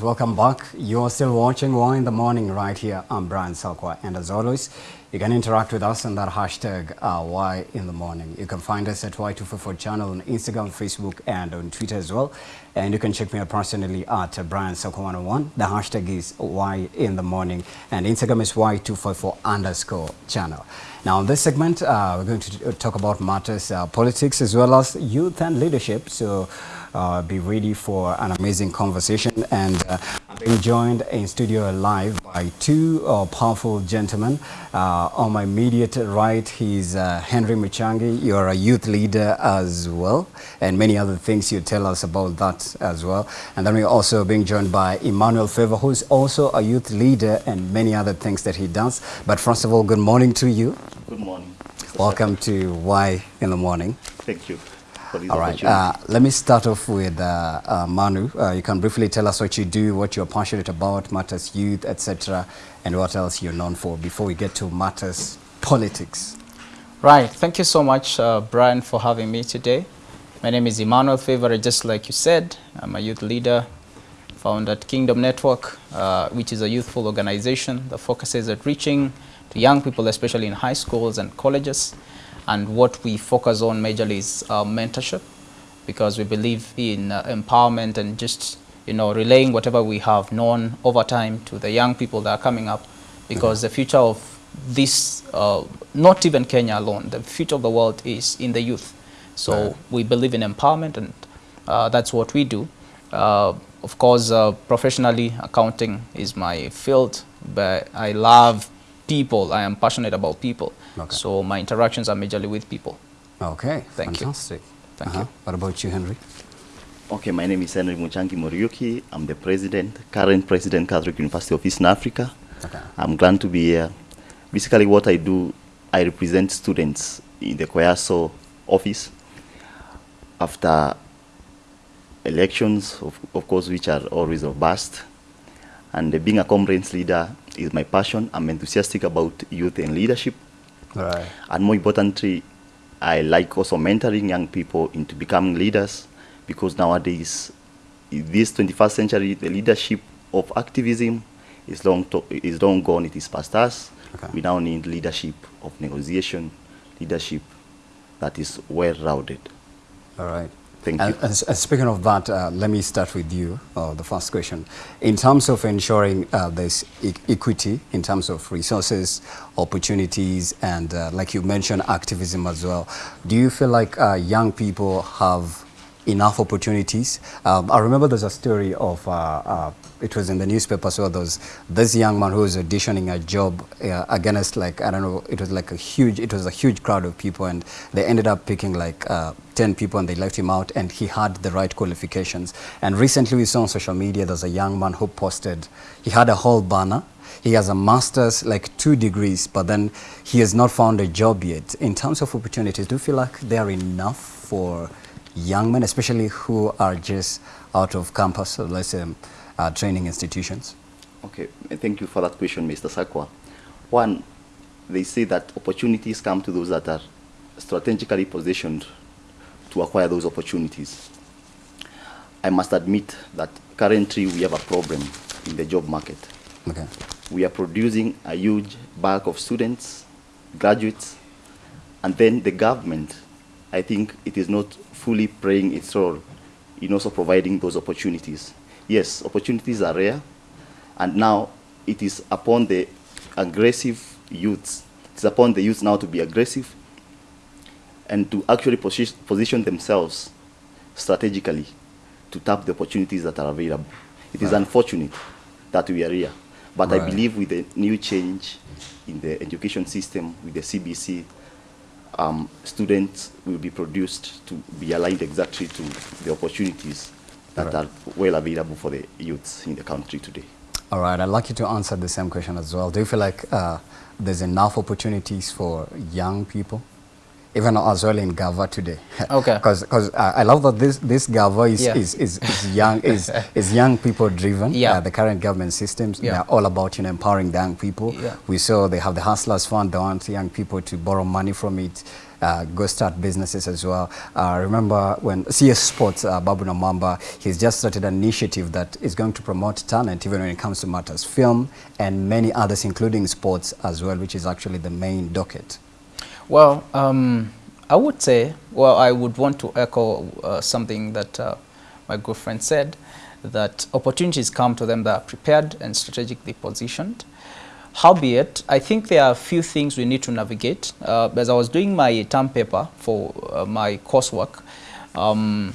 Welcome back. You're still watching Why in the Morning right here. I'm Brian Sakwa. And as always, you can interact with us on that hashtag uh, Why in the Morning. You can find us at Y254 channel on Instagram, Facebook, and on Twitter as well. And you can check me out personally at Brian Sakwa 101. The hashtag is Why in the Morning. And Instagram is Y254 underscore channel. Now, in this segment, uh, we're going to talk about matters, uh, politics, as well as youth and leadership. So be ready for an amazing conversation. And uh, I'm being joined in studio live by two uh, powerful gentlemen. Uh, on my immediate right, he's uh, Henry Muchangi. You're a youth leader as well, and many other things you tell us about that as well. And then we're also being joined by Emmanuel Favor, who's also a youth leader and many other things that he does. But first of all, good morning to you. Good morning. Welcome to Why in the Morning. Thank you for this All right. Uh, let me start off with uh, uh, Manu. Uh, you can briefly tell us what you do, what you're passionate about, matters youth, etc., and what else you're known for before we get to matters politics. Right. Thank you so much, uh, Brian, for having me today. My name is Emmanuel Favor, just like you said. I'm a youth leader found at Kingdom Network, uh, which is a youthful organization that focuses at reaching to young people, especially in high schools and colleges. And what we focus on majorly is uh, mentorship because we believe in uh, empowerment and just you know relaying whatever we have known over time to the young people that are coming up because the future of this, uh, not even Kenya alone, the future of the world is in the youth. So Right. we believe in empowerment and uh, that's what we do. Uh, of course, uh, professionally, accounting is my field, but I love people. I am passionate about people. Okay. So my interactions are majorly with people. Okay. Thank you. fantastic. Thank Uh-huh. you. What about you, Henry? Okay, my name is Henry Muchangi Muriuki. I'm the president, current president, Catholic University of Eastern Africa. Okay. I'm glad to be here. Basically, what I do, I represent students in the CUEASO office after elections, of, of course, which are always robust. And uh, being a conference leader is my passion. I'm enthusiastic about youth and leadership. Right. And more importantly, I like also mentoring young people into becoming leaders because nowadays, in this 21st century, the leadership of activism is long, to, is long gone, it is past us. Okay. We now need leadership of negotiation, leadership that is well rounded. All right. Thank and, you. and and speaking of that, uh, let me start with you, uh, the first question. In terms of ensuring uh, there's e equity, in terms of resources, opportunities, and uh, like you mentioned, activism as well, do you feel like uh, young people have enough opportunities? Um, I remember there's a story of, uh, uh, it was in the newspaper, so there was this young man who was auditioning a job uh, against like, I don't know, it was like a huge, it was a huge crowd of people and they ended up picking like uh, 10 people and they left him out and he had the right qualifications. And recently we saw on social media, there's a young man who posted, he had a whole banner. He has a master's, like two degrees, but then he has not found a job yet. In terms of opportunities, do you feel like they are enough for young men, especially who are just out of campus, or let's say uh, training institutions? Okay, thank you for that question, Mr. Sakwa. One, they say that opportunities come to those that are strategically positioned to acquire those opportunities. I must admit that currently we have a problem in the job market. Okay. We are producing a huge bulk of students, graduates, and then the government, I think it is not fully playing its role in also providing those opportunities. Yes, opportunities are rare, and now it is upon the aggressive youths, it's upon the youths now to be aggressive and to actually posi- position themselves strategically to tap the opportunities that are available. It is Right. unfortunate that we are here, but I believe with the new change in the education system, with the CBC, um, students will be produced to be aligned exactly to the opportunities that Right. are well available for the youths in the country today. All right, I'd like you to answer the same question as well. Do you feel like uh, there's enough opportunities for young people even as well in Gava today. Okay. Because uh, I love that this this Gava is Yeah. is, is, is young is is young people driven. Yeah. Uh, the current government systems Yeah. they're all about you know empowering the young people. Yeah. We saw they have the Hustlers Fund. They want young people to borrow money from it. Uh, go start businesses as well. Uh, remember when CS Sports, uh, Babu Namwamba, he's just started an initiative that is going to promote talent even when it comes to matters, film and many others, including sports as well, which is actually the main docket. Well, um, I would say, well, I would want to echo uh, something that uh, my good friend said, that opportunities come to them that are prepared and strategically positioned. Howbeit, I think there are a few things we need to navigate. Uh, as I was doing my term paper for uh, my coursework, um,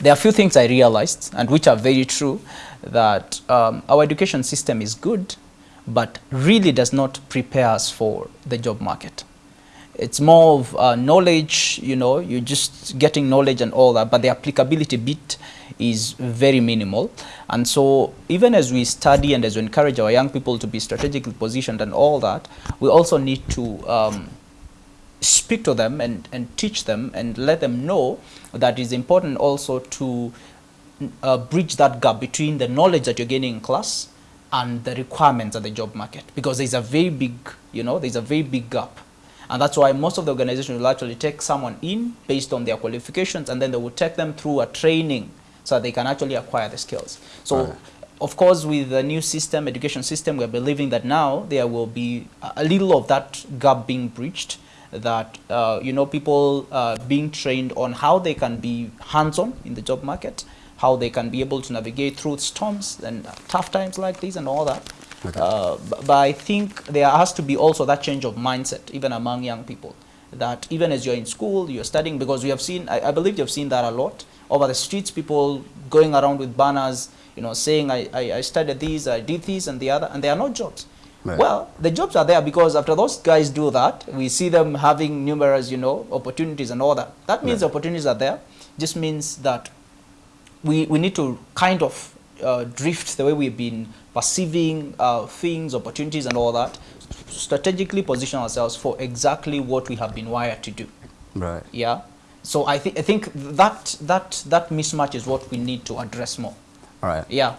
there are a few things I realized, and which are very true, that um, our education system is good, but really does not prepare us for the job market. It's more of uh, knowledge, you know, you're just getting knowledge and all that, but the applicability bit is very minimal. And so even as we study and as we encourage our young people to be strategically positioned and all that, we also need to um, speak to them and, and teach them and let them know that it's important also to uh, bridge that gap between the knowledge that you're gaining in class and the requirements of the job market because there's a very big, you know, there's a very big gap. And that's why most of the organizations will actually take someone in based on their qualifications and then they will take them through a training so that they can actually acquire the skills. So, Right. of course, with the new system, education system, we're believing that now there will be a- a little of that gap being breached that, uh, you know, people uh, being trained on how they can be hands-on in the job market, how they can be able to navigate through storms and tough times like these and all that. Okay. Uh, but, I think there has to be also that change of mindset, even among young people, that even as you're in school, you're studying, because we have seen, I, I believe you've seen that a lot over the streets, people going around with banners, you know, saying, I, I, I studied these, I did this and the other, and there are no jobs. Right. Well, the jobs are there because after those guys do that, we see them having numerous, you know, opportunities and all that. That means Right. opportunities are there. Just means that we, we need to kind of uh, drift the way we've been perceiving uh, things, opportunities, and all that, strategically position ourselves for exactly what we have been wired to do. Right. Yeah. So I think I think that that that mismatch is what we need to address more. All right. Yeah.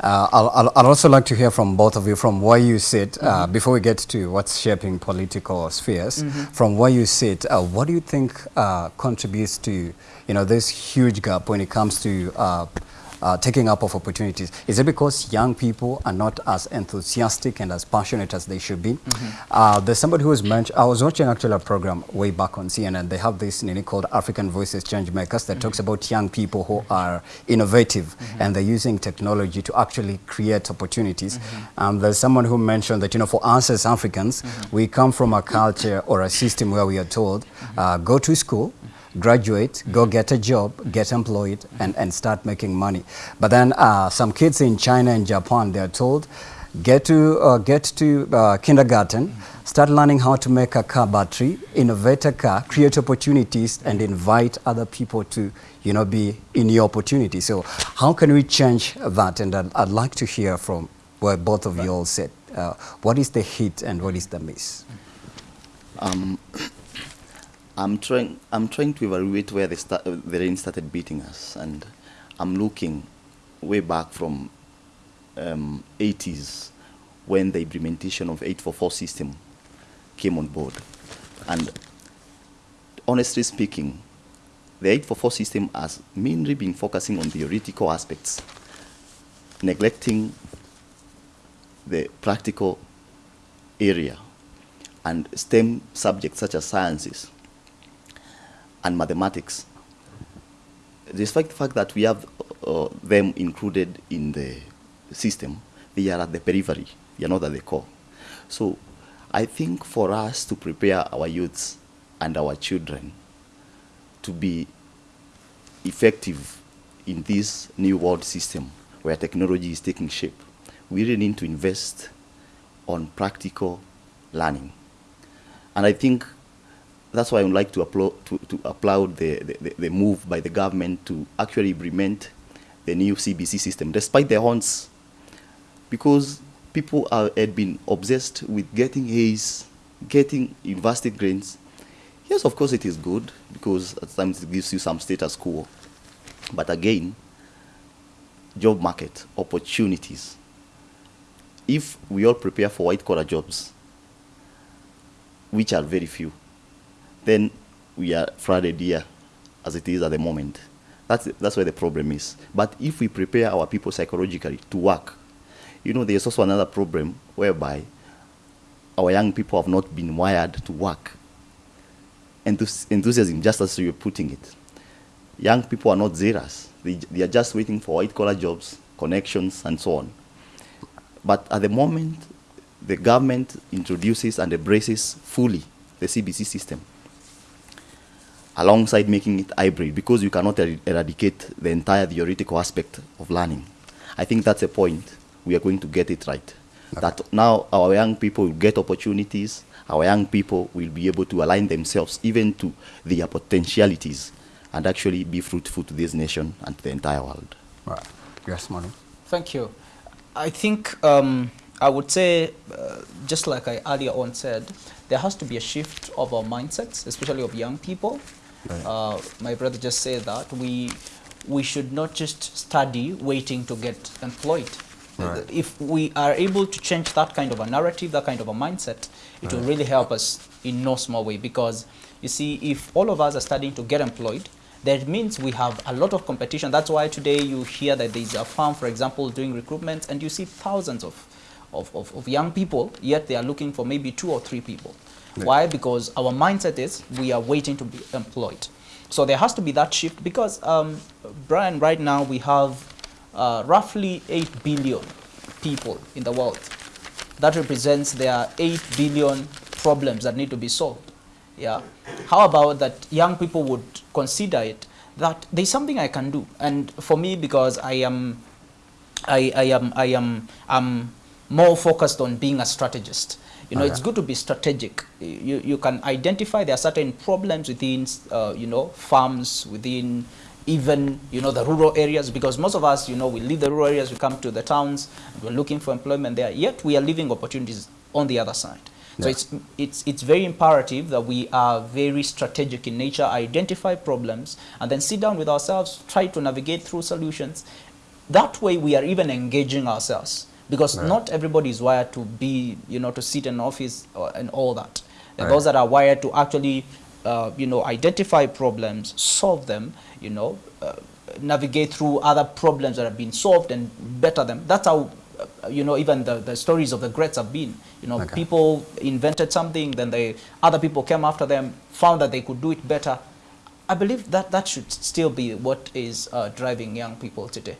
Uh, I'll, I'll, I'd also like to hear from both of you from where you sit, uh, before we get to what's shaping political spheres, from where you sit, uh, what do you think uh, contributes to, you know, this huge gap when it comes to uh, taking up of opportunities? Is it because young people are not as enthusiastic and as passionate as they should be? Uh, there's somebody who was mentioned, I was watching actually a program way back on CNN. They have this nini called African Voices Change Makers that talks about young people who are innovative and they're using technology to actually create opportunities. Um, there's someone who mentioned that, you know, for us as Africans, we come from a culture or a system where we are told, uh, go to school, graduate, go get a job, get employed, and, and start making money. But then uh, some kids in China and Japan, they're told, get to, uh, get to uh, kindergarten, start learning how to make a car battery, innovate a car, create opportunities, and invite other people to, you know, be in your opportunity. So how can we change that? And I'd, I'd like to hear from where both of you all said. Uh, what is the hit and what is the miss? Um, I'm trying. I'm trying to evaluate where the, sta- uh, the rain started beating us, and I'm looking way back from um, 80s when the implementation of 844 system came on board, and honestly speaking, the 844 system has mainly been focusing on theoretical aspects, neglecting the practical area and STEM subjects such as sciences and mathematics. Despite the fact that we have uh, them included in the system, they are at the periphery, they are not at the core. So I think for us to prepare our youths and our children to be effective in this new world system where technology is taking shape, we really need to invest on practical learning. And I think that's why I would like to applaud, to, to applaud the, the, the move by the government to actually implement the new CBC system, despite the horns, because people are, had been obsessed with getting A's, getting university grades, Yes, of course it is good because at times it gives you some status quo. But again, job market, opportunities. If we all prepare for white collar jobs, which are very few, then we are flooded here as it is at the moment. That's, that's where the problem is. But if we prepare our people psychologically to work, you know, there's also another problem whereby our young people have not been wired to work. Enthus- enthusiasm, just as you're putting it. Young people are not zealous. They, they are just waiting for white collar jobs, connections, and so on. But at the moment, the government introduces and embraces fully the CBC system alongside making it hybrid because you cannot er- eradicate the entire theoretical aspect of learning. I think that's a point we are going to get it right. That now our young people will get opportunities, our young people will be able to align themselves even to their potentialities and actually be fruitful to this nation and to the entire world. Right. Yes, Manu. Thank you. I think um, I would say, uh, just like I earlier on said, there has to be a shift of our mindsets, especially of young people. Right. Uh, my brother just said that we we should not just study waiting to get employed. Right. If we are able to change that kind of a narrative, that kind of a mindset, it will really help us in no small way. Because you see, if all of us are studying to get employed, that means we have a lot of competition. That's why today you hear that there's a firm, for example, doing recruitment, and you see thousands of, of, of, of young people, yet they are looking for maybe two or three people. Yeah. Why? Because our mindset is we are waiting to be employed. So there has to be that shift because, um, Brian, right now we have uh, roughly 8 billion people in the world. That represents there are 8 billion problems that need to be solved. Yeah. How about that young people would consider it that there's something I can do. And for me, because I am I, I am I am I'm more focused on being a strategist. You know, it's good to be strategic. You, you can identify there are certain problems within uh, you know farms within even you know the rural areas because most of us you know we leave the rural areas we come to the towns and we're looking for employment there yet we are leaving opportunities on the other side so Yeah. it's it's it's very imperative that we are very strategic in nature identify problems and then sit down with ourselves try to navigate through solutions that way we are even engaging ourselves because Right. not everybody is wired to be you know to sit in office or, and all that and Right. those that are wired to actually uh, you know identify problems solve them you know uh, navigate through other problems that have been solved and better them that's how uh, you know even the, the stories of the greats have been you know Okay. people invented something then they other people came after them found that they could do it better i believe that that should still be what is uh, driving young people today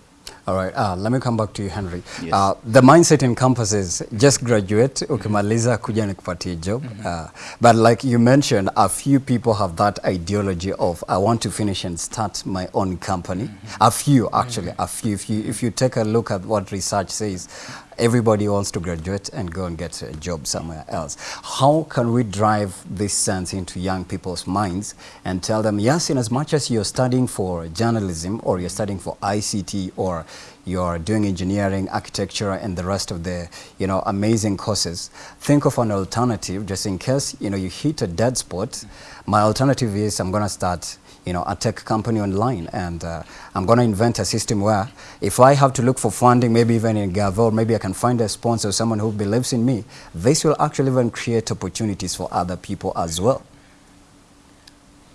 All right, uh, let me come back to you Henry. Yes. Uh, the mindset encompasses just graduate, ukimaliza kuja nikupatie job. Uh, but like you mentioned, a few people have that ideology of I want to finish and start my own company. Mm -hmm. A few actually, mm -hmm. a few. If you, if you take a look at what research says, everybody wants to graduate and go and get a job somewhere else. How can we drive this sense into young people's minds and tell them, yes, in as much as you're studying for journalism or you're studying for ICT or you're doing engineering, architecture, and the rest of the, you know, amazing courses, think of an alternative just in case, you know, you hit a dead spot. My alternative is I'm going to start you know, a tech company online. And uh, I'm going to invent a system where if I have to look for funding, maybe even in Gavel, maybe I can find a sponsor, someone who believes in me. This will actually even create opportunities for other people as well.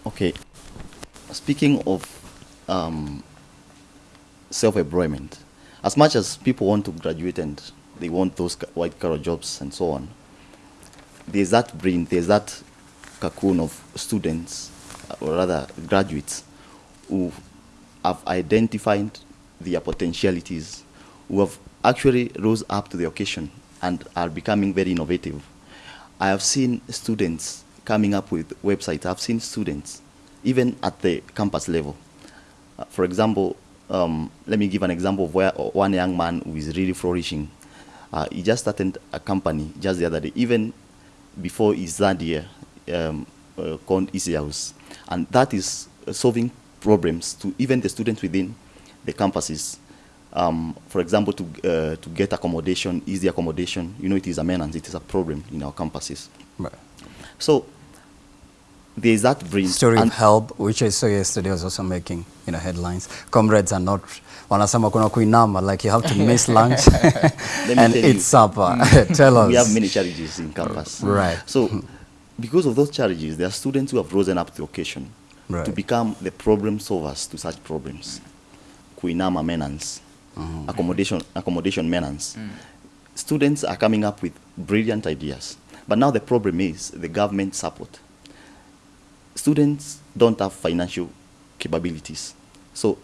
Okay. Speaking of um, self-employment, as much as people want to graduate and they want those white collar jobs and so on, there's that brain, there's that cocoon of students, or rather graduates, who have identified their potentialities, who have actually rose up to the occasion and are becoming very innovative. I have seen students coming up with websites. I've seen students, even at the campus level. Uh, for example, um, let me give an example of where uh, one young man who is really flourishing. Uh, he just started a company just the other day, even before his third year, um, uh, called Easy House. And that is uh, solving problems to even the students within the campuses. Um, for example, to, uh, to get accommodation, easy accommodation, you know, it is a maintenance, it is a problem in our campuses. Right. So there is that brain. Story and of HELB, which I saw yesterday was also making you know headlines. Comrades are not wanasema kuna kuinama like you have to miss lunch and eat supper. Tell us. we have many challenges in campus. Right. So, because of those challenges, there are students who have risen up to the occasion to become the problem solvers to such problems. Kuinama menans, accommodation, accommodation menans. Students are coming up with brilliant ideas. But now the problem is the government support. Students don't have financial capabilities. So,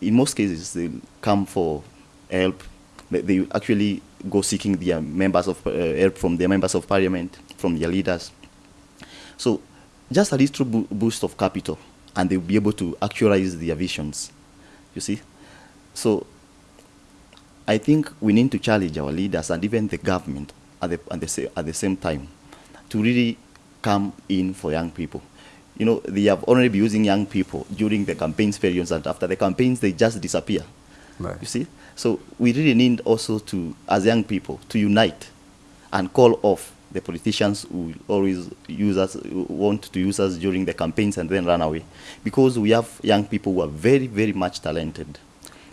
in most cases, they come for help. They, they actually go seeking their members of uh, help from their members of parliament, from their leaders. So, just a little bo- boost of capital, and they'll be able to actualize their visions. You see? So, I think we need to challenge our leaders and even the government at the, at the, sa- at the same time to really come in for young people. You know, they have already been using young people during the campaigns periods, and after the campaigns, they just disappear. Right. You see? So we really need also to, as young people, to unite and call off the politicians who always use us, want to use us during the campaigns and then run away. Because we have young people who are very, very much talented.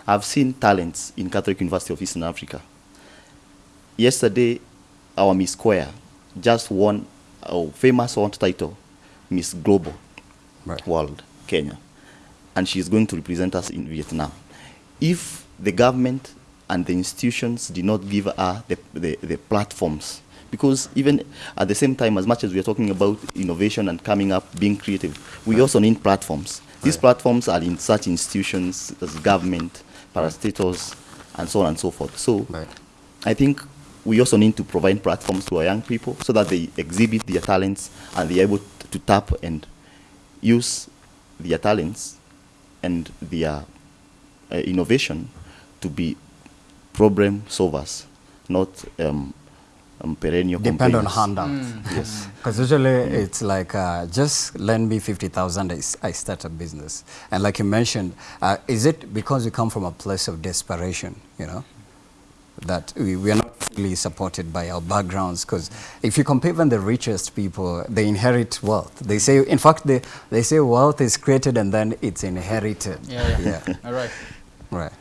I've seen talents in Catholic University of Eastern Africa. Yesterday, our Miss Square just won a famous one title, Miss Global Right. World, Kenya. And she's going to represent us in Vietnam. If the government and the institutions did not give her the, the, the platforms, because even at the same time, as much as we are talking about innovation and coming up, being creative, we also need platforms. These Right. platforms are in such institutions as government, parastatals, and so on and so forth. So Right. I think we also need to provide platforms to our young people so that they exhibit their talents and they're able to tap and use their talents and their uh, innovation to be problem solvers, not um, um, perennial Depend on complainers. handouts. Yes. Because usually it's like, uh, just lend me 50,000, I start a business. And like you mentioned, uh, is it because we come from a place of desperation, you know, that we, we are not fully supported by our backgrounds? Because if you compare even the richest people, they inherit wealth. They say, in fact, they, they say wealth is created and then it's inherited. Yeah, yeah. yeah. All right. right.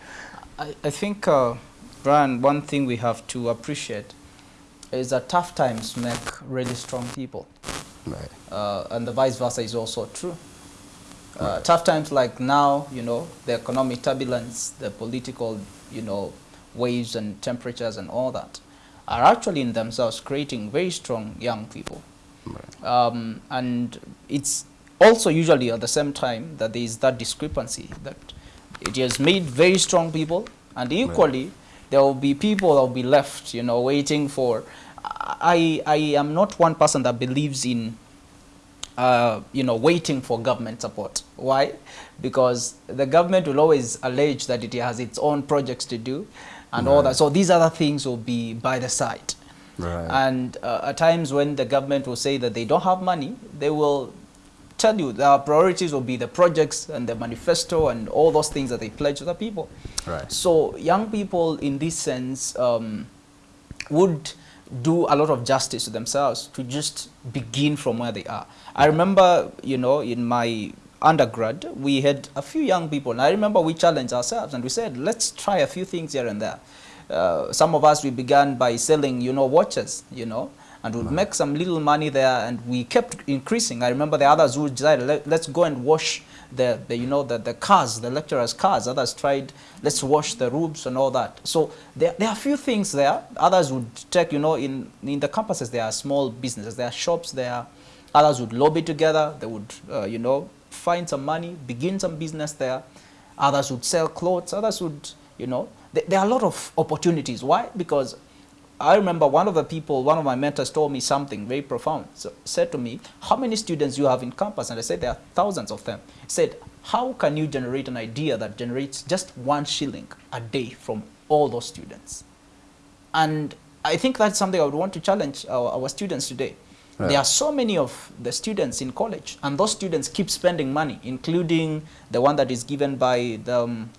I, I think, uh, Brian, one thing we have to appreciate is that tough times make really strong people. Right. uh, and the vice versa is also true. Uh, tough times like now, you know, the economic turbulence, the political, you know, waves and temperatures and all that are actually in themselves creating very strong young people. Right. Um, and it's also usually at the same time that there is that discrepancy that it has made very strong people and equally there will be people that will be left, you know, waiting for. I, I am not one person that believes in uh, you know, waiting for government support. Why? Because the government will always allege that it has its own projects to do and all that. So these other things will be by the side. Right. And uh, at times when the government will say that they don't have money, they will tell you their priorities will be the projects and the manifesto and all those things that they pledge to the people. Right. So young people in this sense um, would do a lot of justice to themselves to just begin from where they are. I remember, you know, in my undergrad, we had a few young people, and I remember we challenged ourselves and we said, let's try a few things here and there. Uh, some of us, we began by selling, you know, watches, you know, and we'd make some little money there, and we kept increasing. I remember the others who decided, Let, let's go and wash the, the you know, the, the cars, the lecturers' cars. Others tried, let's wash the roofs and all that. So there, there are a few things there. Others would take, you know, in, in the campuses, there are small businesses, there are shops there. Others would lobby together. They would, uh, you know, find some money, begin some business there. Others would sell clothes. Others would, you know, th there are a lot of opportunities. Why? Because I remember one of the people, one of my mentors told me something very profound. So said to me, how many students you have in campus? And I said, there are thousands of them. He said, how can you generate an idea that generates just one shilling a day from all those students? And I think that's something I would want to challenge our, our students today. Right. There are so many of the students in college, and those students keep spending money, including the one that is given by the um,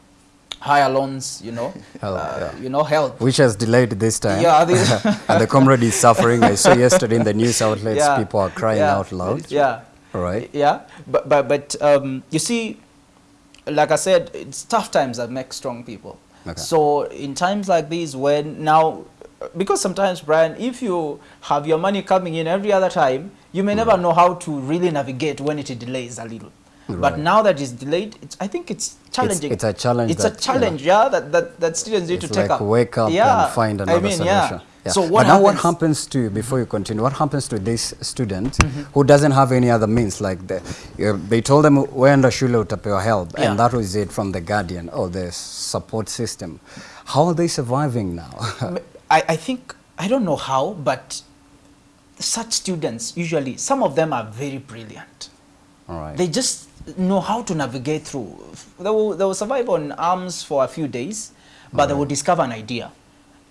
higher loans, you know, HELB, uh, yeah. you know, HELB. Which has delayed this time. Yeah, and the comrade is suffering. I saw yesterday in the news outlets, Yeah, people are crying yeah, out loud. Yeah. Right. Yeah, but but but um, you see, like I said, it's tough times that make strong people. Okay. So in times like these, when now, because sometimes, Brian, if you have your money coming in every other time, you may never know how to really navigate when it delays a little. But now that it's delayed, it's, I think it's challenging. it's a challenge It's that, a challenge, yeah, that, that, that students need It's to take like up. wake up yeah, and find another I mean, solution. Yeah. Yeah. So but now what happens? to, before you continue, what happens to this student Mm-hmm. who doesn't have any other means? Like the, uh, they told them, wenda shule utapewa HELB, Yeah. and that was it from the guardian or the support system. How are they surviving now? I, I think, I don't know how, but such students, usually, some of them are very brilliant. All right. They just know how to navigate through. They will, they will survive on arms for a few days, but they will discover an idea.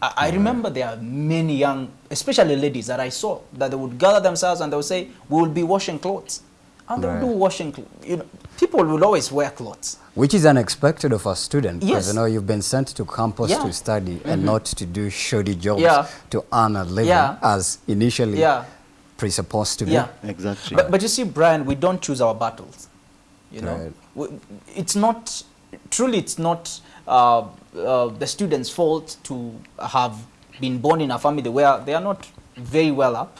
I, I remember there are many young, especially ladies that I saw, that they would gather themselves and they would say, we will be washing clothes. And they Right. will do washing, clothes. you know, people will always wear clothes. Which is unexpected of a student because you know you've been sent to campus Yeah. to study and mm-hmm. not to do shoddy jobs Yeah. to earn a living Yeah. as initially Yeah. presupposed to be. Yeah. Exactly. But, but you see, Brian, we don't choose our battles. You know, Right. it's not truly. It's not uh, uh, the students' fault to have been born in a family where they are not very well up.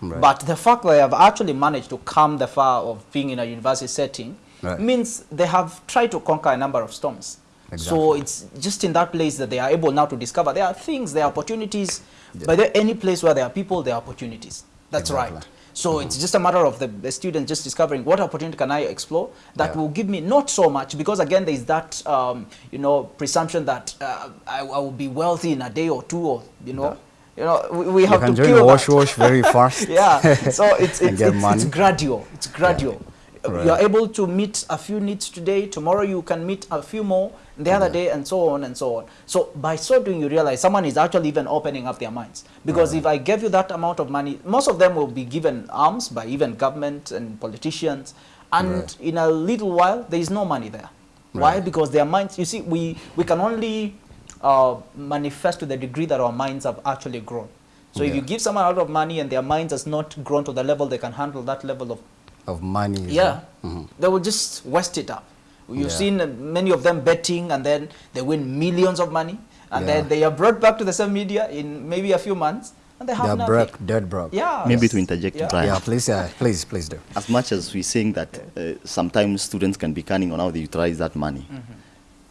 Right. But the fact that they have actually managed to come the far of being in a university setting Right. means they have tried to conquer a number of storms. So it's just in that place that they are able now to discover there are things, there are opportunities. But there any place where there are people, there are opportunities. That's Exactly. right. So it's just a matter of the, the student just discovering what opportunity can I explore that Yeah. will give me not so much because again there is that um, you know presumption that uh, I, I will be wealthy in a day or two or you know. You know we, we You have can to kill wash that. wash very fast. yeah. So it's it's, it's, it's gradual. It's gradual Right. you're able to meet a few needs today tomorrow you can meet a few more the other day and so on and so on. So by so doing you realize someone is actually even opening up their minds. Because if i gave you that amount of money most of them will be given arms by even government and politicians. And Right. in a little while there is no money there. Why? Because their minds you see we we can only uh, manifest to the degree that our minds have actually grown. So if you give someone a lot of money and their minds has not grown to the level they can handle that level of Of money. is yeah, Mhm. they will just waste it up. You've Yeah. seen many of them betting and then they win millions of money and Yeah. then they are brought back to the same media in maybe a few months and they have They're nothing. broke, dead broke. Yeah. Maybe to interject, Yeah. Brian. Yeah, please, yeah, please, please do. as much as we're saying that uh, sometimes students can be cunning on how they utilize that money, mm-hmm.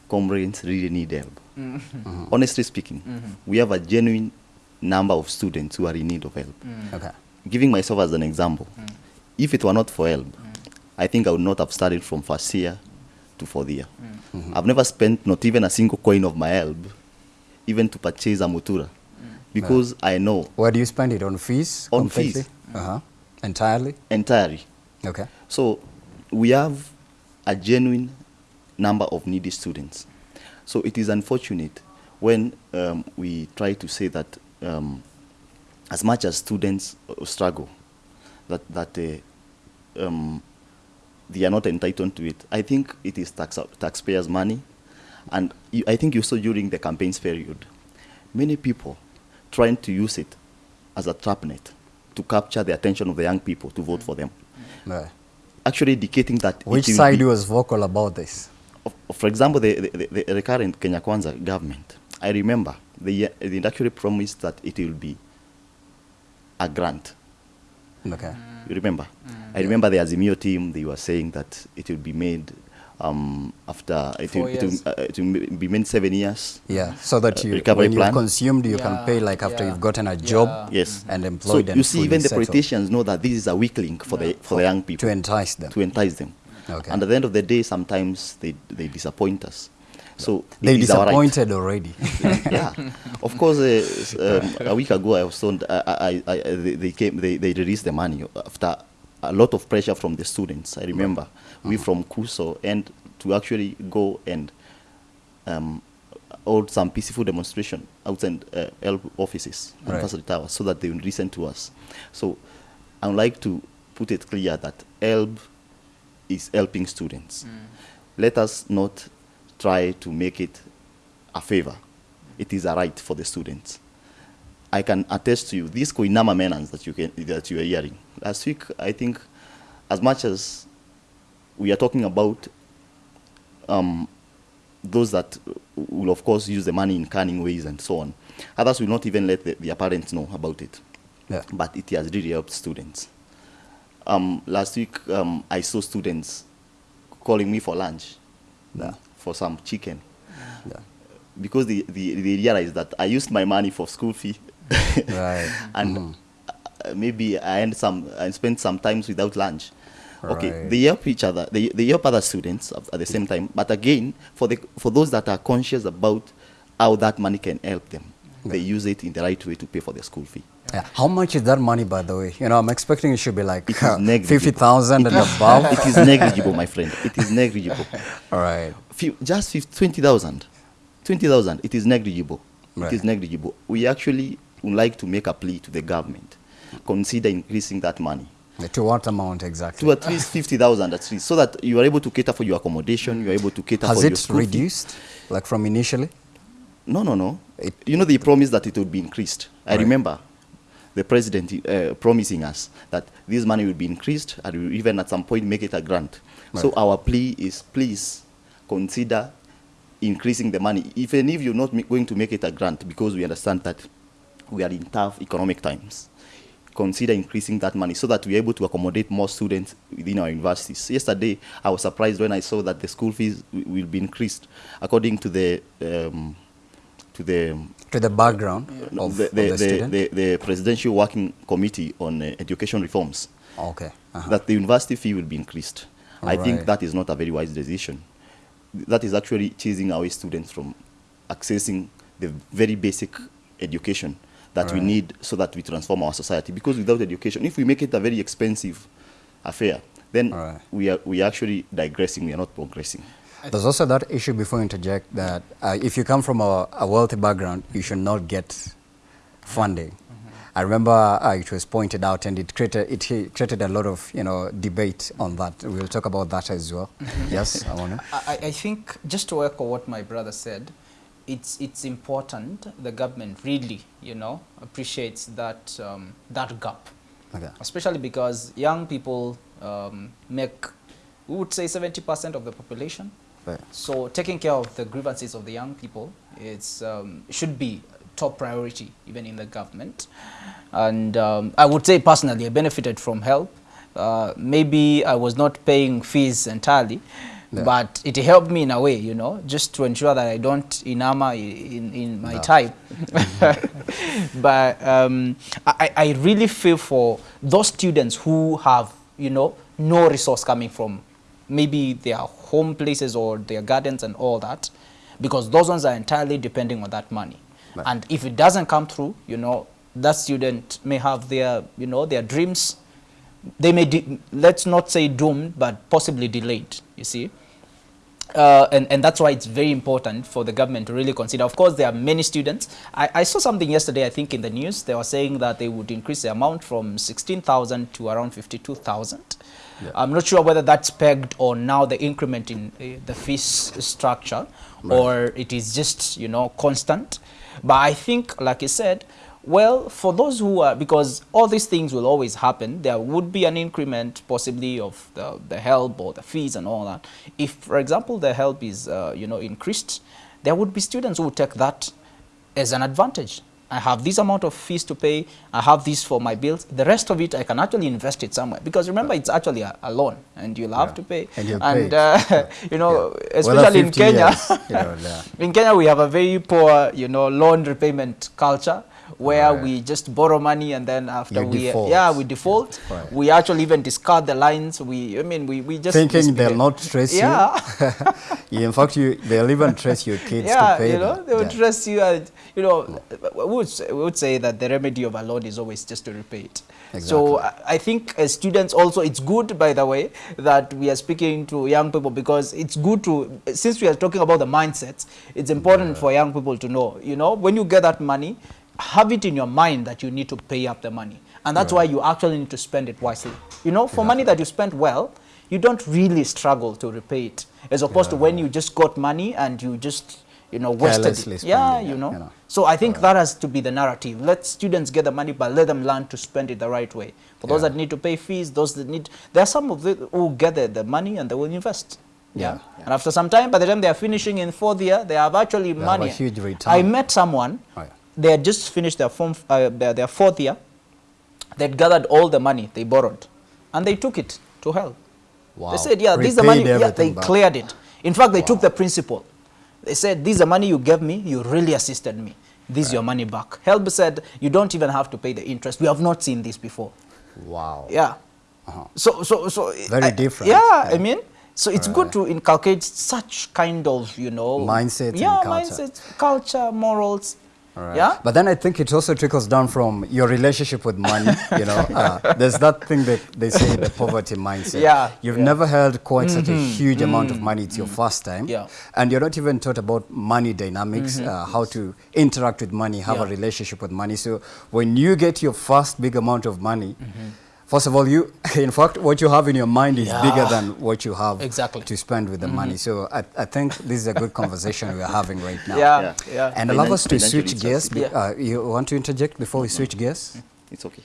comrades really need help. Mm-hmm. Mm-hmm. Honestly speaking, we have a genuine number of students who are in need of help. Mm. Okay. Giving myself as an example, mm. If it were not for HELB, I think I would not have started from first year to fourth year. I've never spent not even a single coin of my HELB, even to purchase a mutura, because I know Where do you spend it? On fees? On completely? fees. Uh-huh. Entirely? entirely Okay. So we have a genuine number of needy students. So it is unfortunate when um, we try to say that um, as much as students uh, struggle, that, that uh, um, they are not entitled to it. I think it is tax taxpayers' money. And you, I think you saw during the campaigns period, many people trying to use it as a trap net to capture the attention of the young people to vote for them Right. actually indicating that Which side was vocal about this? for example, the, the, the, the current Kenya Kwanza government, I remember they, they actually promised that it will be a grant. Okay. You remember? I remember the Azimio team, they were saying that it will be made um, after, it will, it, will, uh, it will be made seven years. Yeah, so that Uh, you, recovery when you've consumed, you can pay like after yeah, you've gotten a job yeah. Yes. and So employed and you see, even the politicians know that this is a weak link for, the, for the young people. To entice them. to entice them. Okay. And at the end of the day, sometimes they, they disappoint us. So They it is our right. disappointed already. yeah, of course. Uh, um, a week ago, I was told I, I, I, they, they came. They, they released the money after a lot of pressure from the students. I remember we from Kuso and to actually go and um, hold some peaceful demonstration outside uh, HELB offices and Right. facility towers so that they will listen to us. So I would like to put it clear that HELB is helping students. Let us not try to make it a favor. It is a right for the students. I can attest to you, these Koinama Menans that you, can, that you are hearing. Last week, I think as much as we are talking about um, those that will, of course, use the money in cunning ways and so on, others will not even let the, their parents know about it. Yeah. But it has really helped students. Um, last week, um, I saw students calling me for lunch, Yeah. For some chicken, Yeah. because they, they, they realized that I used my money for school fee. Right. and uh, maybe I end some I spend some times without lunch. Okay, Right. they help each other. They, they help other students at, at the same time. But again, for the for those that are conscious about how that money can help them, they use it in the right way to pay for their school fee. Yeah. How much is that money, by the way? You know, I'm expecting it should be like negligible. 50,000 and above. it is negligible, my friend. It is negligible. All right. Few, just 50 20,000. 20,000, it is negligible. Right. It is negligible. We actually would like to make a plea to the government. Consider increasing that money. To what amount exactly? to at least 50,000 at least, so that you are able to cater for your accommodation, you are able to cater Has for your it school fee. reduced, like from initially? No, no, no. It- you know, they promised that it would be increased. I Right. remember the president uh, promising us that this money will be increased and even at some point make it a grant. So our plea is please consider increasing the money, even if you're not going to make it a grant, because we understand that we are in tough economic times. Consider increasing that money so that we're able to accommodate more students within our universities. Yesterday, I was surprised when I saw that the school fees will be increased according to the um, to the To the background of, the, of the, the, the, student? the, the Presidential Working Committee on uh, Education Reforms, okay. uh-huh. that the university fee will be increased. I think that is not a very wise decision. That is actually chasing away students from accessing the very basic education that we need so that we transform our society. Because without education, if we make it a very expensive affair, then Alright. we are we are actually digressing. We are not progressing. There's also that issue before I interject that uh, if you come from a, a wealthy background, you should not get funding. I remember uh, it was pointed out and it created, it created a lot of you know, debate on that. We'll talk about that as well. yes, I want to. I, I think just to echo what my brother said, it's it's important the government really you know appreciates that um, that gap, Okay. especially because young people um, make we would say 70% of the population. Right. So taking care of the grievances of the young people it's um, should be top priority even in the government. And um, I would say personally I benefited from HELB. Uh, maybe I was not paying fees entirely, Yeah. but it helped me in a way, you know, just to ensure that I don't enamor in, in my No. type. but um, I, I really feel for those students who have, you know, no resource coming from maybe their home places or their gardens and all that, because those ones are entirely depending on that money. Right. And if it doesn't come through, you know, that student may have their, you know, their dreams they may, let's not say doomed, but possibly delayed, you see. Uh, and, and that's why it's very important for the government to really consider. Of course, there are many students. I, I saw something yesterday, I think, in the news. They were saying that they would increase the amount from 16,000 to around 52,000. I'm not sure whether that's pegged or now the increment in uh, the fees structure or it is just, you know, constant. But I think, like you said, well, for those who are, because all these things will always happen, there would be an increment possibly of the, the HELB or the fees and all that. If, for example, the HELB is, uh, you know, increased, there would be students who would take that as an advantage. I have this amount of fees to pay, I have this for my bills. The rest of it, I can actually invest it somewhere. Because remember, it's actually a, a loan and you'll have Yeah. to pay. And you'll and pay. uh, you know, yeah. especially in Kenya, years, you know, yeah. in Kenya, we have a very poor, you know, loan repayment culture where Right. we just borrow money and then after You we, default. yeah, we default. Right. We actually even discard the lines. We, I mean, we, we just Thinking they'll not trace Yeah. you. in fact, you, they'll even trace your kids yeah, to pay you know, them. they would Yeah. trust you. And, you know, we would, say, we would say that the remedy of a loan is always just to repay it. exactly. So I I think as students also, it's good, by the way, that we are speaking to young people because it's good to, since we are talking about the mindsets, it's important for young people to know, you know, when you get that money, have it in your mind that you need to pay up the money. And that's why you actually need to spend it wisely. You know, for money that you spend well, you don't really struggle to repay it. As opposed to when you just got money and you just, you know, wasted it. Yeah, you know. you know. So I think that has to be the narrative. Let students get the money, but let them learn to spend it the right way. For those Yeah. that need to pay fees, those that need, there are some of them who get the, the money and they will invest. Yeah. And after some time, by the time they are finishing in fourth year, they have actually have a huge return. I met someone, Oh, yeah. They had just finished their, form, uh, their, their fourth year. They'd gathered all the money they borrowed and they took it to HELB. Wow. They said, yeah, this is the money. Yeah, they back. cleared it. In fact, they took the principal. They said, this is the money you gave me. You really assisted me. This is your money back. HELB said, you don't even have to pay the interest. We have not seen this before. Wow. Yeah. Uh-huh. So, so, so. Very I- different. Yeah, Yeah. I mean, so it's good to inculcate such kind of, you know. Mindset Yeah, culture. mindset, culture, morals. Right. Yeah. But then I think it also trickles down from your relationship with money. you know, uh, there's that thing that they say the poverty mindset. Yeah, You've yeah. never held quite such a mm-hmm. huge amount of mm-hmm. money. It's your mm-hmm. first time. Yeah. And you're not even taught about money dynamics, uh, how to interact with money, have a relationship with money. So when you get your first big amount of money, First of all, you, in fact, what you have in your mind is Yeah. bigger than what you have Exactly. to spend with the money. So I, I think this is a good conversation we're having right now. Yeah, Yeah. yeah. And allow us to switch gears. literacy. Be- Uh, you want to interject before we switch gears? It's okay.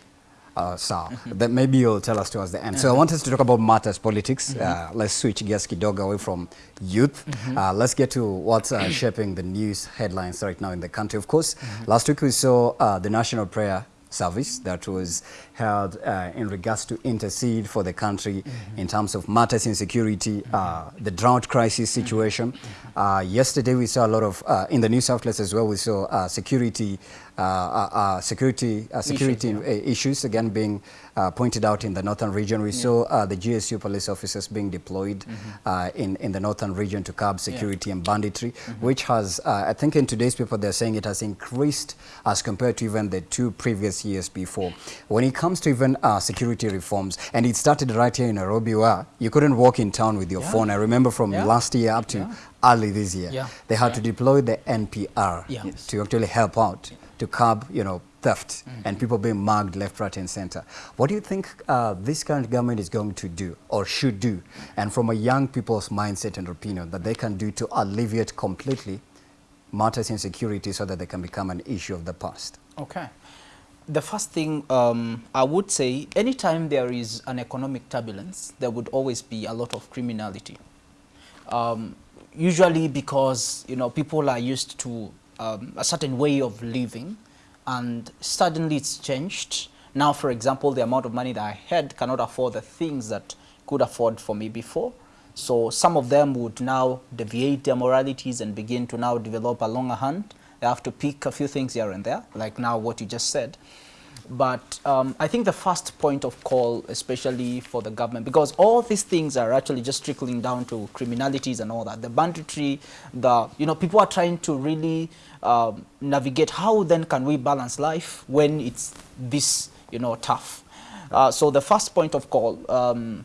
Uh, so then maybe you'll tell us towards the end. So I want us to talk about matters politics. Uh, let's switch gears kidogo away from youth. Uh, let's get to what's uh, shaping the news headlines right now in the country. Of course, last week we saw uh, the national prayer service that was held uh, in regards to intercede for the country in terms of matters in security, uh, the drought crisis situation. Uh, yesterday we saw a lot of, uh, in the news outlets as well, we saw uh, security, uh, uh, uh, security, uh, security yeah. uh, issues again being uh, pointed out in the northern region. We saw uh, the GSU police officers being deployed uh, in, in the northern region to curb security and banditry, which has, uh, I think in today's paper they're saying it has increased as compared to even the two previous years before. When it comes to even uh, security reforms, and it started right here in Nairobi where you couldn't walk in town with your Yeah. phone. I remember from Yeah. last year up to Yeah. early this year, Yeah. they had Yeah. to deploy the NPR Yeah. To actually help out to curb, you know, theft and people being mugged left, right, and center. What do you think uh, this current government is going to do or should do, and from a young people's mindset and opinion, that they can do to alleviate completely matters in security so that they can become an issue of the past? Okay. The first thing um, I would say, anytime there is an economic turbulence, there would always be a lot of criminality. Um, usually because you know people are used to um, a certain way of living, and suddenly it's changed. Now, for example, the amount of money that I had cannot afford the things that could afford for me before. So some of them would now deviate their moralities and begin to now develop a longer hand. They have to pick a few things here and there, like now what you just said. But um, I think the first point of call, especially for the government, because all these things are actually just trickling down to criminalities and all that. The banditry, the you know, people are trying to really um, navigate how then can we balance life when it's this you know tough. Uh, so the first point of call. Um,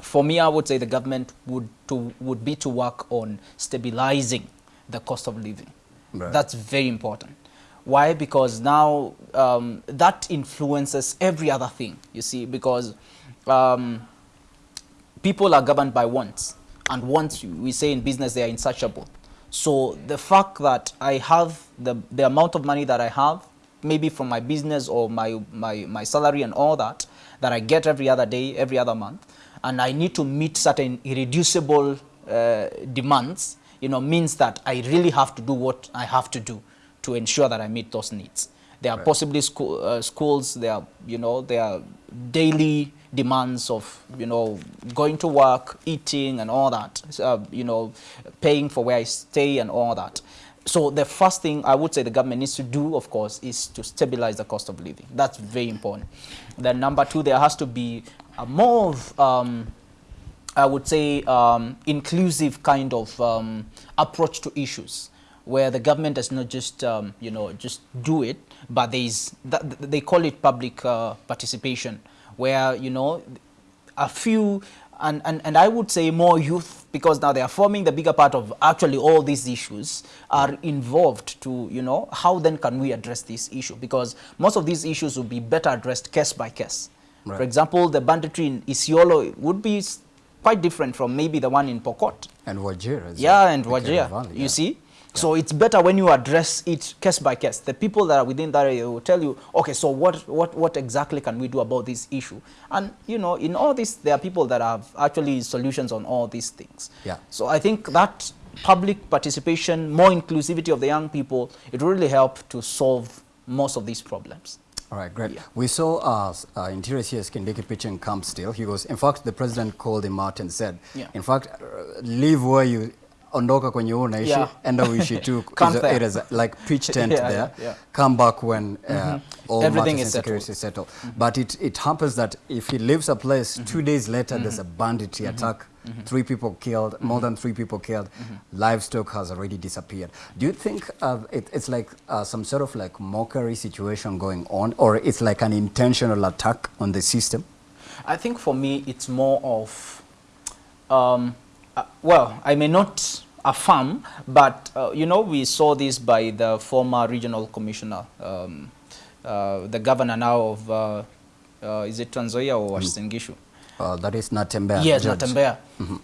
for me, I would say the government would to would be to work on stabilizing the cost of living. Right. That's very important. Why? Because now um, that influences every other thing. You see, because um, people are governed by wants, and wants we say in business they are insatiable. So the fact that I have the the amount of money that I have, maybe from my business or my my my salary and all that, that I get every other day, every other month, and I need to meet certain irreducible uh, demands, you know, means that I really have to do what I have to do to ensure that I meet those needs. There are possibly school, uh, schools, there are, you know, there are daily demands of, you know, going to work, eating and all that, uh, you know, paying for where I stay and all that. So the first thing I would say the government needs to do, of course, is to stabilize the cost of living. That's very important. Then number two, there has to be a more of, um, I would say, um, inclusive kind of um, approach to issues, where the government does not just, um, you know, just do it, but there is, that, they call it public uh, participation, where, you know, a few, and, and, and I would say more youth, because now they are forming the bigger part of actually all these issues, are involved to, you know, how then can we address this issue? Because most of these issues will be better addressed case by case. Right. For example, the banditry in Isiolo would be quite different from maybe the one in Pokot. And Wajir Yeah, and Wajir, you see. So it's better when you address it case by case. The people that are within that area will tell you, okay, so what, what, what exactly can we do about this issue? And, you know, in all this, there are people that have actually solutions on all these things. Yeah. So I think that public participation, more inclusivity of the young people, it really help to solve most of these problems. All right, great. Yeah. We saw uh, uh, Interior CS Kindiki pitching camp still. He goes, in fact, the president called him out and said, Yeah. in fact, uh, leave where you ondoka kwenye wewe unaishi Yeah. enda uishi tu. It is like pitch tent Yeah, there. yeah, yeah. come back when uh, all Everything matters is and security is settled. But it, it happens that if he leaves a place two days later there's a banditry attack. Three people killed more than three people killed. Livestock has already disappeared. Do you think uh, it, it's like uh, some sort of like mockery situation going on or it's like an intentional attack on the system? I think for me, it's more of, um, uh, well, I may not affirm, but, uh, you know, we saw this by the former regional commissioner, um, uh, the governor now of, uh, uh, is it Trans Nzoia or Uasin Gishu? uh, that is Natembeya Yes, George. Natembeya.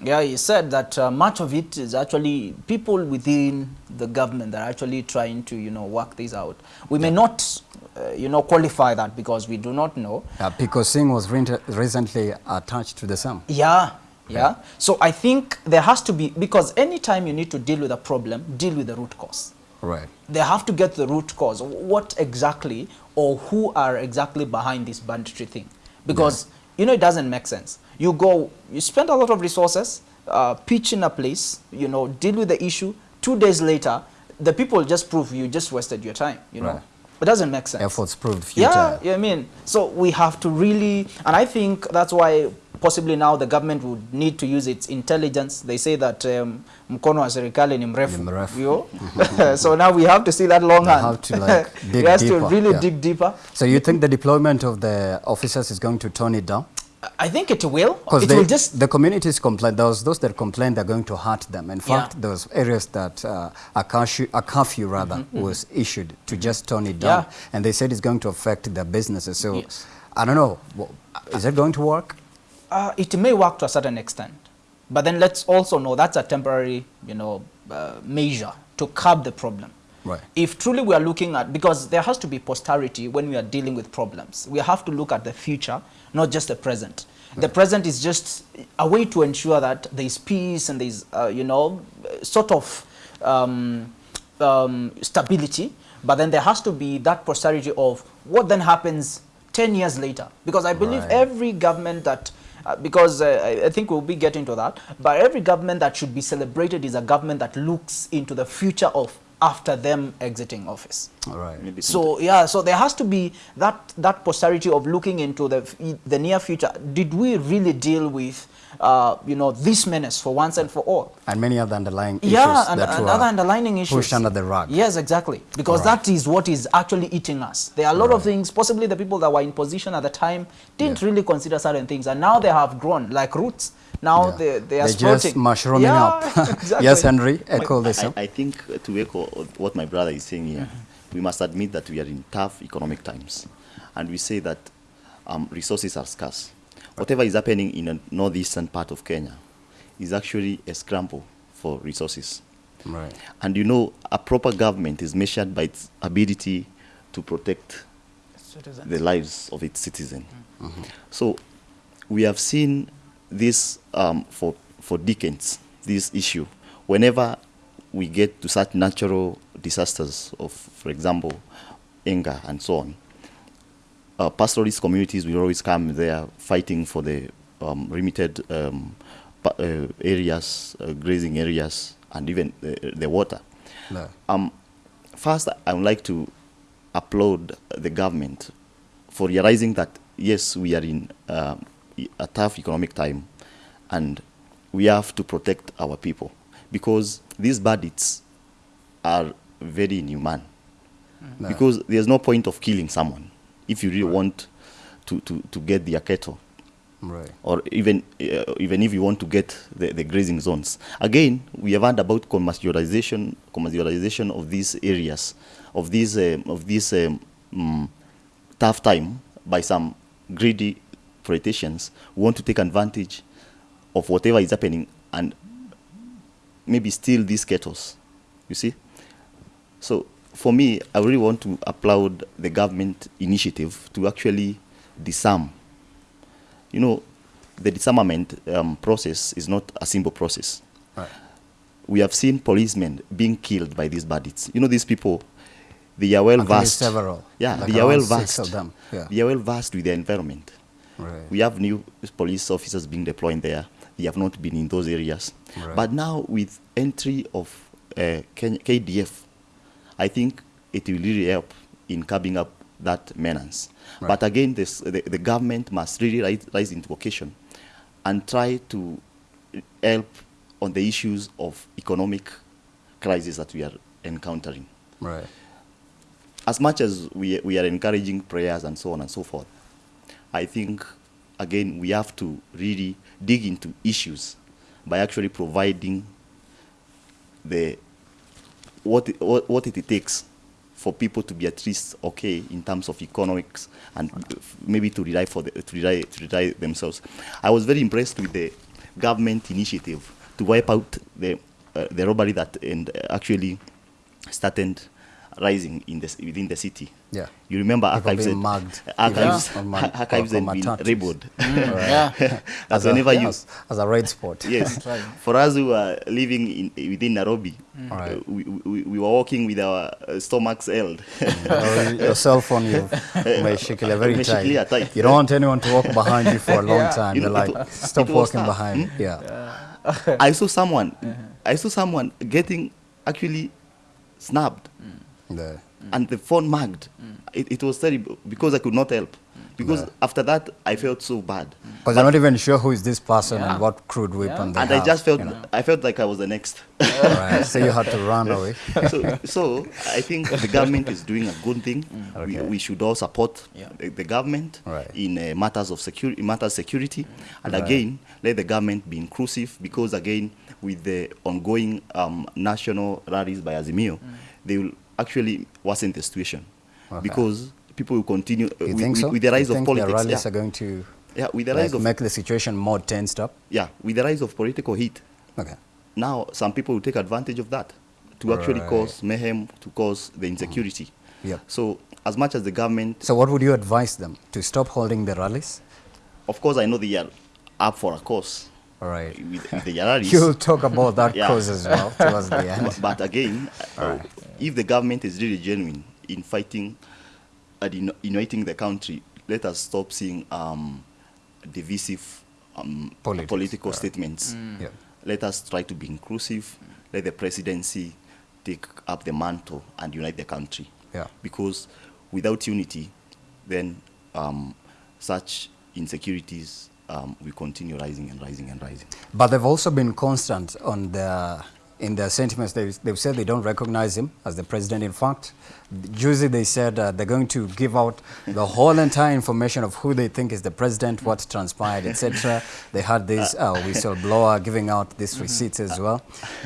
Yeah, he said that uh, much of it is actually people within the government that are actually trying to, you know, work this out. We may not, uh, you know, qualify that because we do not know. Uh, because Singh was re- recently attached to the SAM. Yeah, yeah. So I think there has to be, because anytime you need to deal with a problem, deal with the root cause. Right. They have to get the root cause. What exactly or who are exactly behind this banditry thing? Because, you know, it doesn't make sense. You go, you spend a lot of resources, uh, pitch in a place, you know, deal with the issue. Two days later, the people just prove you just wasted your time, you know. Right. It doesn't make sense. Efforts proved futile. Yeah, yeah, I mean, so we have to really, and I think that's why possibly now the government would need to use its intelligence. They say that um, mkono wa serikali ni mrefu. Ni mrefu. so now we have to see that long hand. have to, like, dig we have to really yeah. dig deeper. So you think the deployment of the officers is going to tone it down? I think it will. Because It will just the communities complain, was those that complained they're going to hurt them. In fact, there was areas that uh, a, curfew, a curfew rather was issued to just tone it down. Mm-hmm, Yeah. And they said it's going to affect their businesses. So Yes. I don't know, is it going to work? Uh, it may work to a certain extent, but then let's also know that's a temporary, you know, uh, measure to curb the problem. Right. If truly we are looking at, because there has to be posterity when we are dealing with problems, we have to look at the future, not just the present. The present is just a way to ensure that there is peace and there is, uh, you know, sort of um, um, stability, but then there has to be that posterity of what then happens 10 years later. Because I believe Right. every government that uh, because uh, I, I think we'll be getting to that, but every government that should be celebrated is a government that looks into the future of after them exiting office. All right. Maybe So yeah, so there has to be that that posterity of looking into the the near future. Did we really deal with uh, you know this menace for once and for all? And many other underlying issues Yeah, and, that and other underlining issues. pushed under the rug. Yes, exactly. Because Alright. that is what is actually eating us. There are a lot of things, possibly the people that were in position at the time didn't Yeah. really consider certain things, and now they have grown like roots. Now Yeah. they, they are They're sprouting. just mushrooming yeah, up. exactly. yes, Henry, echo this. I. I think uh, to echo what my brother is saying here, we must admit that we are in tough economic times. And we say that um, resources are scarce. Whatever is happening in the northeastern part of Kenya is actually a scramble for resources. Right. And you know, a proper government is measured by its ability to protect Citizens. the lives of its citizens. So we have seen this um, for, for decades, this issue. Whenever we get to such natural disasters of, for example, anger and so on, uh, pastoralist communities will always come there fighting for the um, limited um, uh, areas, uh, grazing areas, and even the, the water. No. Um, first, I would like to applaud the government for realizing that yes, we are in uh, a tough economic time, and we have to protect our people because these bandits are very inhuman. No. Because there's no point of killing someone if you really want to, to, to get their cattle Right. or even uh, even if you want to get the, the grazing zones. Again, we have heard about commercialization commercialization of these areas, of these um, of this um, mm, tough time by some greedy politicians who want to take advantage of whatever is happening and maybe steal these cattle. You see, So for me, I really want to applaud the government initiative to actually disarm. You know, the disarmament um, process is not a simple process. Right. We have seen policemen being killed by these bandits. You know, these people, they are well versed. several, Yeah, like they are well versed. yeah. They are well versed with the environment. Right. We have new police officers being deployed there. They have not been in those areas. Right. But now, with entry of uh, KDF, I think it will really help in curbing up that menace. Right. But again, this, the, the government must really rise, rise into occasion and try to help on the issues of economic crisis that we are encountering Right. as much as we, we are encouraging prayers and so on and so forth, I think, again, we have to really dig into issues by actually providing the, what, it- what, what it takes for people to be at least okay in terms of economics and maybe to rely, for the, to rely, to rely themselves. I was very impressed with the government initiative to wipe out the, uh, the robbery that and actually started rising in the, within the city. Yeah. You remember archives and mugged, archives, yeah. archives and been ribbed. Mm, right. Yeah. as, As a, whenever you yes, as a red spot. yes. right. For us who are living in, within Nairobi, mm. uh, we, we, we were walking with our uh, stomachs held. Mm. your cell phone, you umeshikilia very tight. tight. You don't want anyone to walk behind you for a long Yeah. time. You You're like, it stop it walking tough. behind. Yeah. yeah. I saw someone, I saw someone getting actually snapped The- and the phone mugged. It, it was terrible because I could not help. Because Yeah. after that, I felt so bad. Because you're not even sure who is this person Yeah. and what crude weapon they and have. I just felt, you know. I felt like I was the next. Right. So you had to run away. so, so I think the government is doing a good thing. We, Okay. we should all support Yeah. the, the government Right. in uh, matters of security, matters security, and Right. again let the government be inclusive because again with the ongoing um, national rallies by Azimio, they will actually worsen the situation Okay. because people will continue uh, You with, think so? with the rise you of think politics. the rallies yeah. are going to yeah, with the like, rise of make the situation more tensed up? yeah, with the rise of political heat Okay. now some people will take advantage of that to actually cause mayhem, to cause the insecurity. Yep. So as much as the government, So what would you advise them? To stop holding the rallies? of course, I know they are up for a cause All right. with, with the rallies. You'll talk about that Yeah. cause as well towards the end. but, but again, uh, if the government is really genuine in fighting and uniting the country, let us stop seeing um, divisive um, Politics, political right. statements. Yeah. Let us try to be inclusive. Let the presidency take up the mantle and unite the country. Yeah. Because without unity, then um, such insecurities um, will continue rising and rising and rising. But they've also been constant on their in their sentiments. They, they've said they don't recognize him as the president. In fact, usually they said uh, they're going to give out the whole entire information of who they think is the president, what transpired, etc. They had this uh, whistleblower giving out these receipts as well.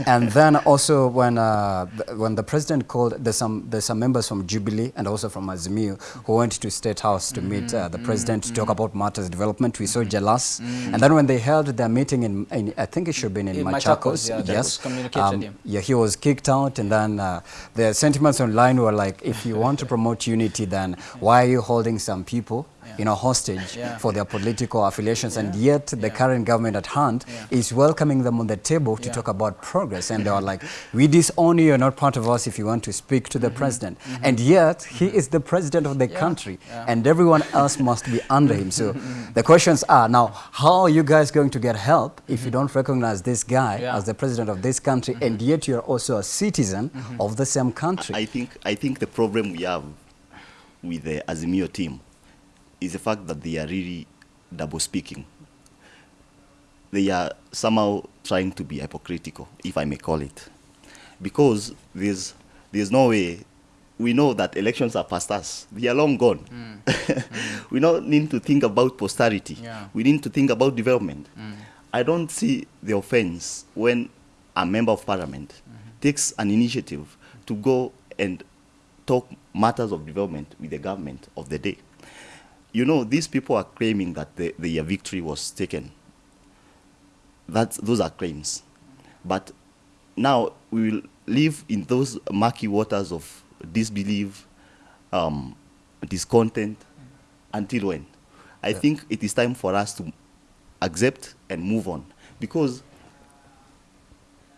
And then also when uh, th- when the president called, there's some there's some members from Jubilee and also from Azimio who went to State House to meet uh, the president to talk about matters development. We saw Jalang'o. And then when they held their meeting in, in I think it should have been in, In Machakos, Machakos, yeah, yes. Um, yeah. yeah, he was kicked out, and then uh, the sentiments online were like, if you want to promote unity, then why are you holding some people, you know, hostage Yeah. for their political affiliations? And yet the Yeah. current government at hand Yeah. is welcoming them on the table to Yeah. talk about progress. And they are like, we disown you, you're not part of us if you want to speak to the mm-hmm. president. Mm-hmm. And yet he mm-hmm. is the president of the Mm-hmm. Yeah. country, Yeah. and everyone else must be under him. So the questions are now, how are you guys going to get help if you don't recognize this guy Mm-hmm. Yeah. as the president of this country, and yet you're also a citizen of the same country? I think I think the problem we have with the Azimio team is the fact that they are really double speaking. They are somehow trying to be hypocritical, if I may call it, because there's there's no way. We know that elections are past us; they are long gone. Mm. Mm. we don't need to think about posterity. Yeah. We need to think about development. Mm. I don't see the offense when a member of parliament mm-hmm. takes an initiative to go and talk matters of development with the government of the day. You know, these people are claiming that the, their victory was taken. That's, those are claims. But now we will live in those murky waters of disbelief, um, discontent, until when? I think it is time for us to accept and move on because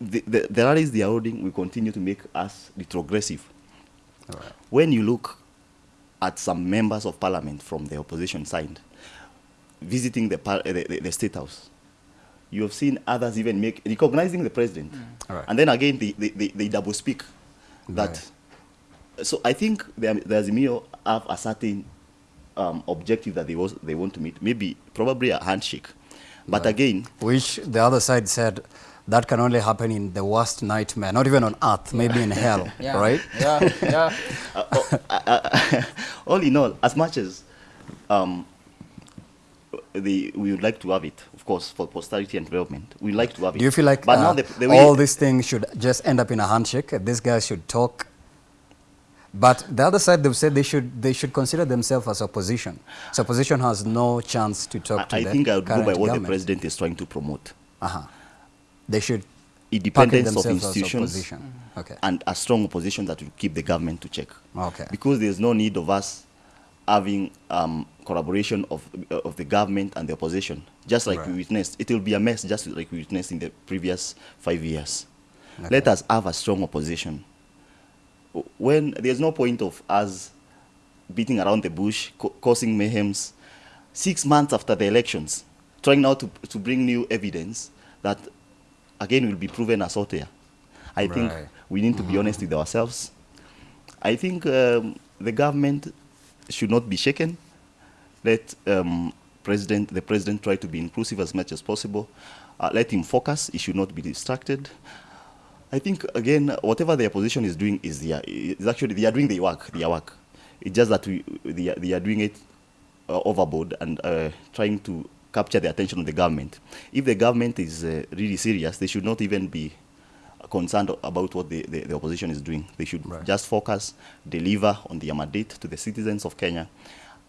the, the, the rallies they are holding will continue to make us retrogressive. Right. When you look at some members of parliament from the opposition side visiting the, par- the, the, the state house, you have seen others even make recognizing the president, All right. and then again they, they, they, they double speak. That right. so I think the, the Azimio have a certain um, objective that they was they want to meet. Maybe probably a handshake, but Right. again, Which the other side said that can only happen in the worst nightmare, not even on earth, maybe in hell, Yeah. right? Yeah, yeah. uh, oh, uh, uh, all in all, as much as um, the, we would like to have it, of course, for posterity and development, we like to have it. Do you feel like but uh, now the, the way all these things should just end up in a handshake? These guys should talk. But the other side, they've said they should they should consider themselves as opposition. So opposition has no chance to talk to I, I think I would go by current what the president is trying to promote: Uh-huh. They should independence of institutions opposition. Okay. and a strong opposition that will keep the government to check. Okay. Because there's no need of us having um, collaboration of of the government and the opposition, just like we witnessed. It will be a mess, just like we witnessed in the previous five years. Okay. Let us have a strong opposition. When there's no point of us beating around the bush, causing mayhems, six months after the elections, trying now to, to bring new evidence that again will be proven as out. I think we need to be honest with ourselves. I think um, the government should not be shaken. Let um, president, the president try to be inclusive as much as possible. Uh, let him focus. He should not be distracted. I think again, whatever the opposition is doing is their, is actually they are doing their work. Their work. It's just that we, they, are, they are doing it uh, overboard and uh, trying to capture the attention of the government. If the government is uh, really serious, they should not even be concerned about what the, the, the opposition is doing. They should Right. just focus, deliver on their mandate to the citizens of Kenya,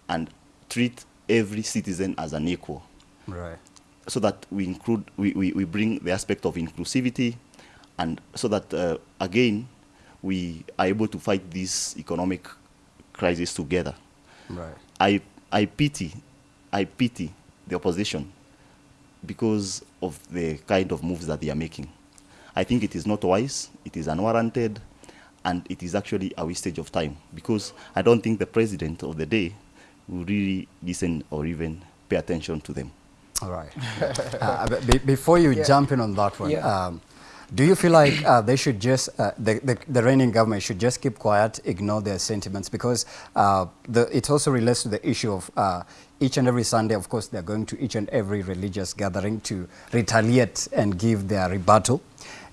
and treat every citizen as an equal Right. so that we include we, we, we bring the aspect of inclusivity and so that uh, again we are able to fight this economic crisis together Right. i i pity i pity the opposition because of the kind of moves that they are making i think it is not wise it is unwarranted and it is actually a wastage of time because i don't think the president of the day will really listen or even pay attention to them All right. uh, but be, before you Yeah. jump in on that one, Yeah. um, do you feel like uh, they should just, uh, the, the, the reigning government should just keep quiet, ignore their sentiments? Because uh, the, it also relates to the issue of uh, each and every Sunday, of course, they're going to each and every religious gathering to retaliate and give their rebuttal.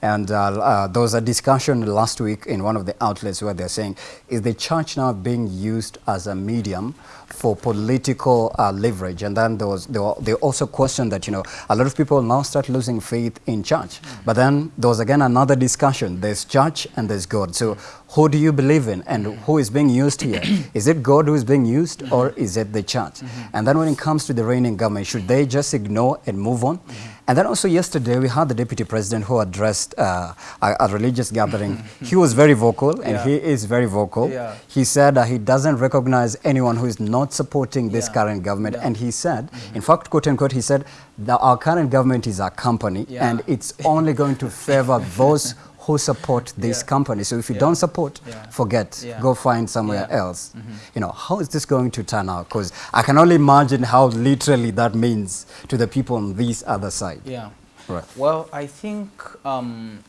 And uh, uh, there was a discussion last week in one of the outlets where they're saying, is the church now being used as a medium for political uh, leverage? And then there was, they, were, they also questioned that, you know, a lot of people now start losing faith in church. But then there was again another discussion. There's church and there's God. So who do you believe in and who is being used here? is it God who is being used or is it the church? And then when it comes to the reigning government, should they just ignore and move on? And then also yesterday, we had the deputy president who addressed uh, a, a religious gathering. he was very vocal, and Yeah. he is very vocal. Yeah. He said uh, he doesn't recognize anyone who is not supporting this Yeah. current government. And he said, in fact, quote unquote, he said, that our current government is a company, and it's only going to favor those who support this company. So if you don't support, forget, go find somewhere else. You know, how is this going to turn out? Because I can only imagine how literally that means to the people on this other side. Yeah. Right. Well, I think, um,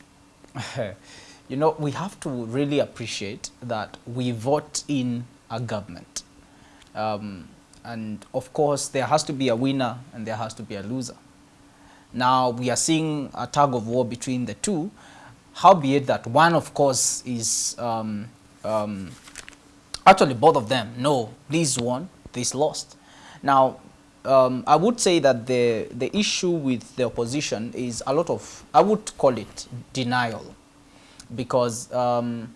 you know, we have to really appreciate that we vote in a government. Um, and of course, there has to be a winner and there has to be a loser. Now, we are seeing a tug of war between the two, howbeit that one, of course, is um, um, actually both of them no this won, this lost. Now, um, I would say that the, the issue with the opposition is a lot of, I would call it denial. Because um,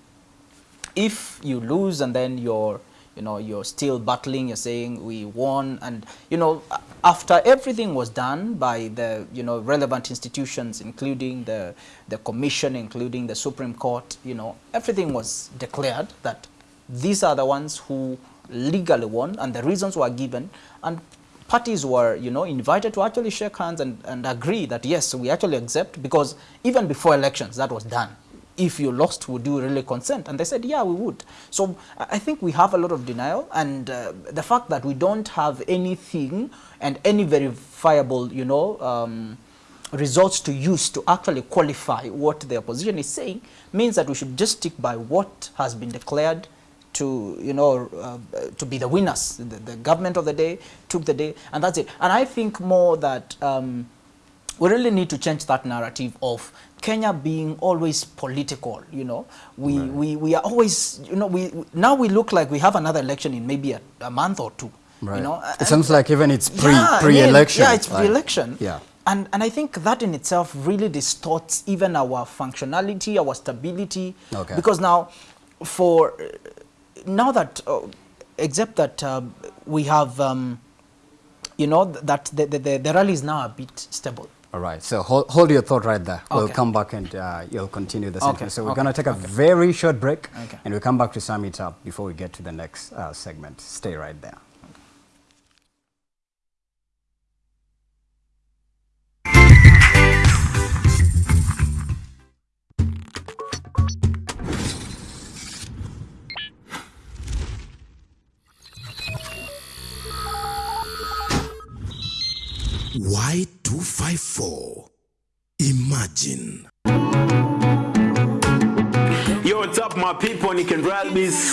if you lose and then you're, you know, you're still battling, you're saying we won, and, you know, after everything was done by the, you know, relevant institutions, including the, the commission, including the Supreme Court, you know, everything was declared that these are the ones who legally won, and the reasons were given, and parties were, you know, invited to actually shake hands and, and agree that, yes, we actually accept, because even before elections, that was done if you lost, would you really consent? And they said, yeah, we would. So I think we have a lot of denial, and uh, the fact that we don't have anything and any verifiable, you know, um, results to use to actually qualify what the opposition is saying means that we should just stick by what has been declared to, you know, uh, to be the winners. The, the, government of the day took the day, and that's it. And I think more that um, we really need to change that narrative of Kenya being always political, you know, we, right. we, we are always, you know, we, now we look like we have another election in maybe a, a month or two, right. you know. It and seems like even it's pre, yeah, pre-election. Yeah, it's pre-election. Like, yeah. And, and I think that in itself really distorts even our functionality, our stability. Okay. Because now, for, now that, uh, except that uh, we have, um, you know, that the, the, the rally is now a bit stable. All right, so hold, hold your thought right there. Okay. We'll come back and uh, you'll continue the sentence. Okay. So we're okay. going to take a very short break and we'll come back to sum it up before we get to the next uh, segment. Stay right there. Y254. Imagine. Yo, what's up, my people? Nick and Ralbis.